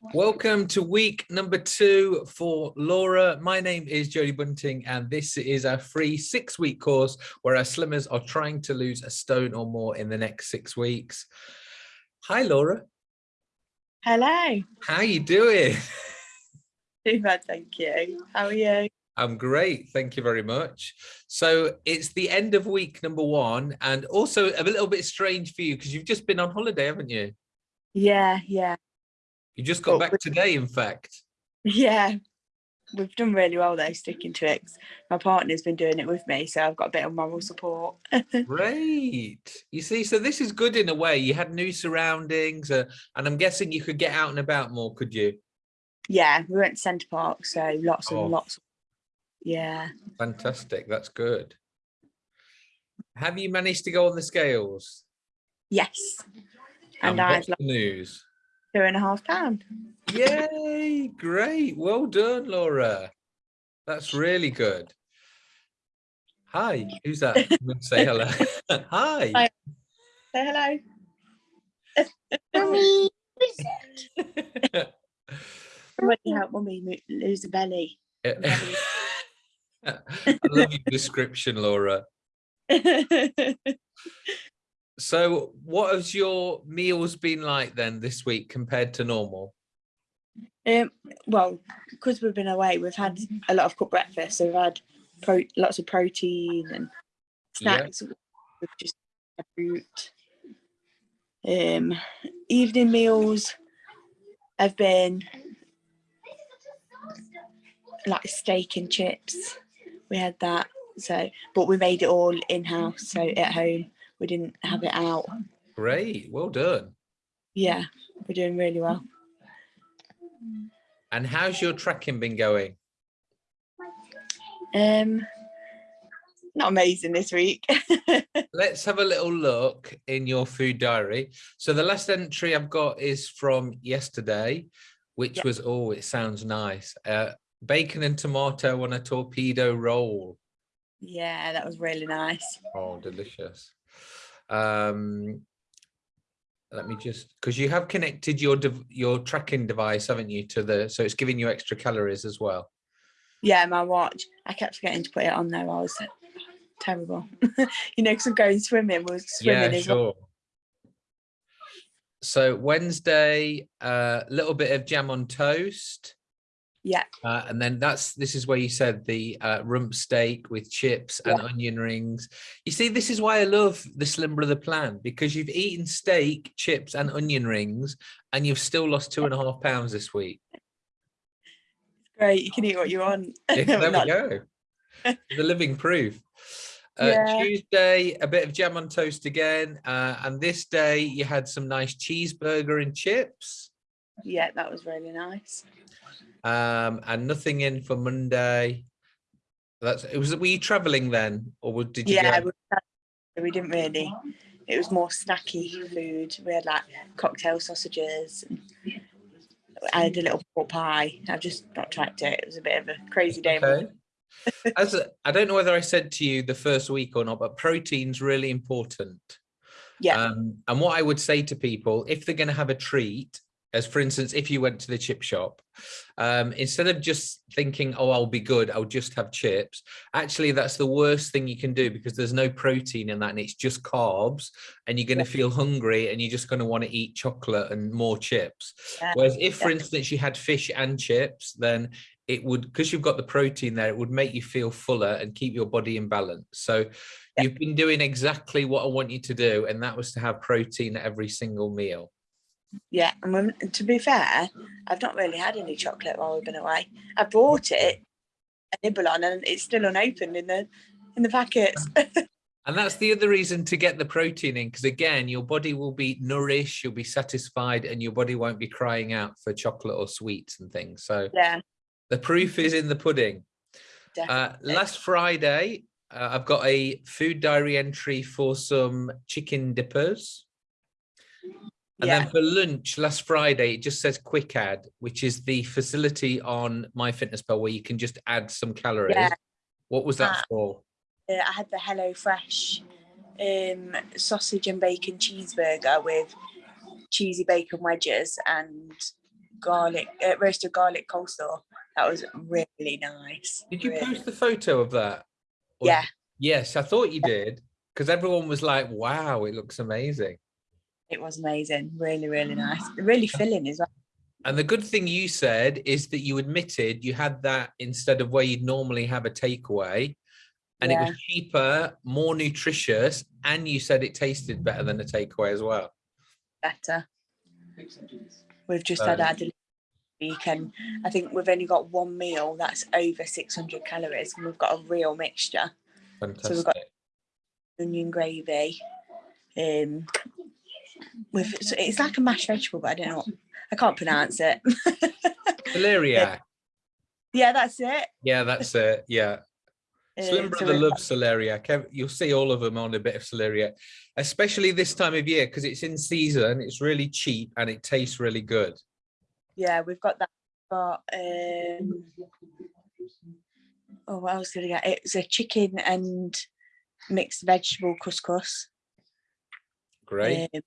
Welcome to week number two for Laura. My name is Jodie Bunting and this is a free six week course where our slimmers are trying to lose a stone or more in the next six weeks. Hi Laura. Hello. How you doing? Too bad, thank you. How are you? I'm great, thank you very much. So it's the end of week number one and also a little bit strange for you because you've just been on holiday, haven't you? Yeah, yeah. You just got Oh, back today, in fact. Yeah. We've done really well though, sticking to it. My partner's been doing it with me, so I've got a bit of moral support. Great. You see, so this is good in a way. You had new surroundings uh, and I'm guessing you could get out and about more, could you? yeah, we went to Centre Park, so lots and Oh. lots. Yeah. Fantastic. That's good. Have you managed to go on the scales? Yes. And I've the news? Two and a half pound. Yay. Great. Well done, Laura. That's really good. Hi. Who's that? I'm going to say hello. Hi. Hi. Say hello. Mummy, Somebody help mummy lose the belly. Eh, I love your description, Laura. So what has your meals been like then this week compared to normal? Um, well, because we've been away, we've had a lot of cooked breakfast. So we've had pro- lots of protein and Yeah. snacks. We've just had fruit. Um, evening meals have been like steak and chips. We had that. So, but we made it all in house. So at home, we didn't have it out. Great, well done. Yeah, we're doing really well. And how's your tracking been going? Um, not amazing this week. Let's have a little look in your food diary. So the last entry I've got is from yesterday, which Yeah. was, oh, it sounds nice. Uh, bacon and tomato on a torpedo roll. yeah, that was really nice. Oh, delicious. Um, let me just, because you have connected your your tracking device, haven't you, to the, so it's giving you extra calories as well. Yeah, my watch. I kept forgetting to put it on there. I was terrible. you know, because I'm going swimming. We was swimming Yeah, as well. sure. So Wednesday, a little bit of jam on toast. Yeah, Uh, and then that's this is where you said the uh, rump steak with chips and onion rings. You see, this is why I love the Slim Brother plan because you've eaten steak, chips, and onion rings, and you've still lost two and a half pounds this week. great. You can eat what you want. Yeah, there we go. The living proof. Uh, Yeah. Tuesday, a bit of jam on toast again, uh, and this day you had some nice cheeseburger and chips. Yeah, that was really nice. um and nothing in for monday that's it was were you traveling then or did you Yeah, go? we, didn't really. It was more snacky food. We had like cocktail sausages. And I had a little pork pie. I've just not tracked it. It was a bit of a crazy day. okay as a, i don't know whether i said to you the first week or not but protein's really important Yeah, um and what i would say to people if they're going to have a treat as for instance if you went to the chip shop um instead of just thinking oh i'll be good i'll just have chips actually that's the worst thing you can do because there's no protein in that and it's just carbs and you're going to feel hungry and you're just going to want to eat chocolate and more chips. Yeah, whereas if for yeah. instance you had fish and chips then it would because you've got the protein there it would make you feel fuller and keep your body in balance. So Yeah. you've been doing exactly what i want you to do and that was to have protein at every single meal yeah. And when, to be fair, I've not really had any chocolate while we've been away. I bought it, a nibble on, and it's still unopened in the in the packets. And that's the other reason to get the protein in, because again, your body will be nourished, you'll be satisfied, and your body won't be crying out for chocolate or sweets and things. So yeah, the proof is in the pudding. Uh, last Friday, uh, I've got a food diary entry for some chicken dippers. And yeah, then for lunch last Friday, it just says quick add, which is the facility on MyFitnessPal where you can just add some calories. Yeah. What was that Ah. for? uh, I had the Hello Fresh um, sausage and bacon cheeseburger with cheesy bacon wedges and garlic, uh, roasted garlic coleslaw. That was really nice. Did you really- post the photo of that? Or- Yeah, Yes, I thought you did. Because everyone was like, wow, it looks amazing. It was amazing. Really, really nice. Really filling as well. And the good thing you said is that you admitted you had that instead of where you'd normally have a takeaway. And it was cheaper, more nutritious, and you said it tasted better than a takeaway as well. Better. We've just had our Um, delivery week and I think we've only got one meal that's over 600 calories and we've got a real mixture. Fantastic. So we've got- Onion gravy. Um, with so it's like a mashed vegetable, but I don't know. I can't pronounce it. Celeriac. yeah, that's it. Yeah, that's it. Yeah. Slim Uh, Brother loves celeriac. You'll see all of them on a bit of celeriac, especially this time of year because it's in season. It's really cheap and it tastes really good. Yeah, we've got that. But, um, oh, what else did I get? It's a chicken and mixed vegetable couscous. Great. Um,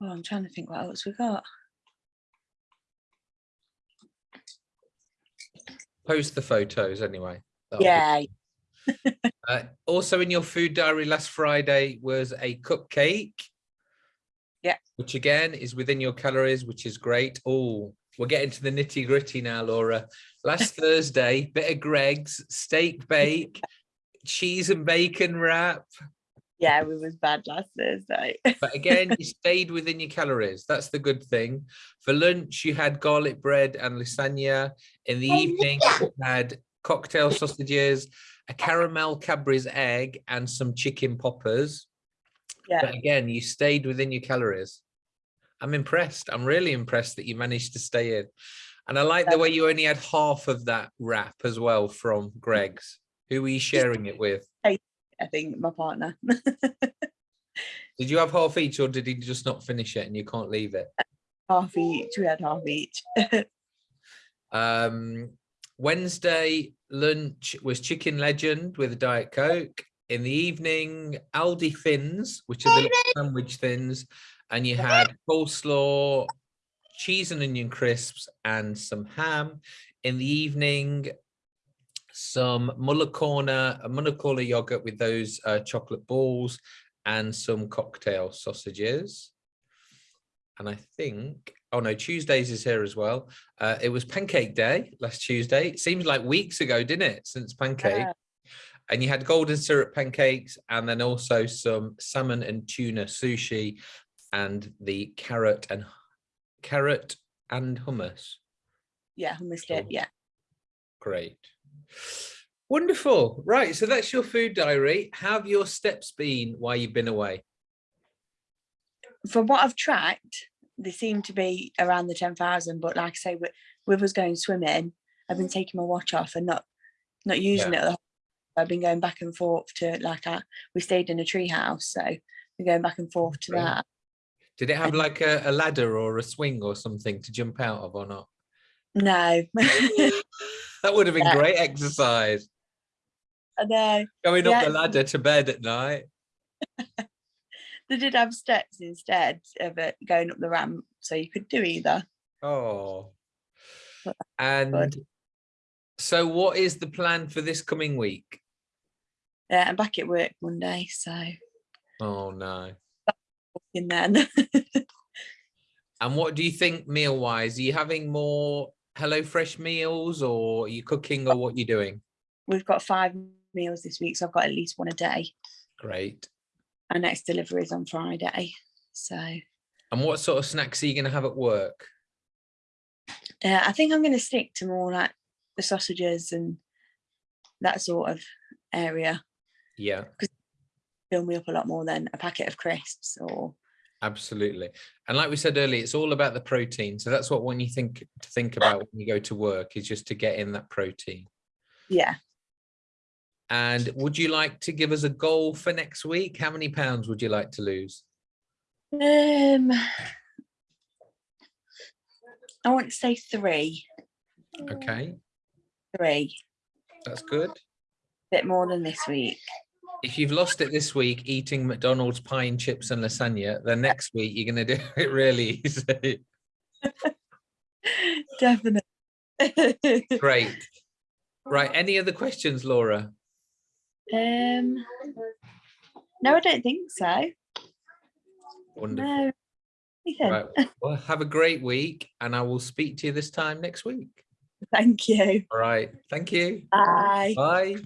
oh, I'm trying to think what else we got. Post the photos anyway. That'll Yeah, Uh, also in your food diary last Friday was a cupcake. Yeah. Which again is within your calories, which is great. Oh, we're getting to the nitty gritty now, Laura. Last Thursday, bit of Greggs steak bake, cheese and bacon wrap. Yeah, we was bad last Thursday. But again, you stayed within your calories. That's the good thing. For lunch, you had garlic bread and lasagna. In the oh, evening, you had cocktail sausages, a caramel Cadbury's egg, and some chicken poppers. yeah, But again, you stayed within your calories. I'm impressed. I'm really impressed that you managed to stay in. And I like the way you only had half of that wrap as well from Greggs. Who were you sharing it with? I think my partner. Did you have half each or did he just not finish it and you can't leave it? half each. We had half each. Um, Wednesday lunch was Chicken Legend with a Diet Coke. In the evening, Aldi Thins, which are the sandwich thins, and you had coleslaw, cheese and onion crisps, and some ham. In the evening, some Muller Corner, a Muller yogurt with those uh, chocolate balls, and some cocktail sausages. And I think, oh no, Tuesdays is here as well. Uh, it was Pancake Day last Tuesday. It seems like weeks ago, didn't it? Since pancake. Yeah. And you had golden syrup pancakes and then also some salmon and tuna sushi and the carrot and carrot and hummus. yeah, hummus dip. Yeah. Great. Wonderful. Right. So that's your food diary. How have your steps been while you've been away? From what I've tracked, they seem to be around the 10,000. But like I say, with, with us going swimming, I've been taking my watch off and not not using it. the I've been going back and forth to like uh, we stayed in a tree house, so we're going back and forth to Brilliant. that. Did it have like a, a ladder or a swing or something to jump out of or not? No, That would have been Yeah. great exercise. I know Going up the ladder to bed at night. they did have steps instead of it going up the ramp, so you could do either. Oh. And so what is the plan for this coming week? Yeah, I'm back at work Monday, so Oh no. in then. And what do you think meal wise? Are you having more Hello Fresh meals or are you cooking or what you doing? We've got five meals this week, so I've got at least one a day. Great. Our next delivery is on Friday, so And what sort of snacks are you going to have at work? yeah, I think I'm going to stick to more like the sausages and that sort of area. Yeah, Because Fill me up a lot more than a packet of crisps or absolutely. And like we said earlier, it's all about the protein. So that's what when you think to think about when you go to work is just to get in that protein. yeah. And would you like to give us a goal for next week? How many pounds would you like to lose? Um, I want to say three, Okay, three, that's good. A bit more than this week. If you've lost it this week eating McDonald's pie and chips and lasagna, then next week you're going to do it really easy. Definitely. Great. Right. Any other questions, Laura? um, no, I don't think so. Wonderful. No. Right. Well, have a great week and I will speak to you this time next week. thank you. All right. Thank you. Bye. Bye.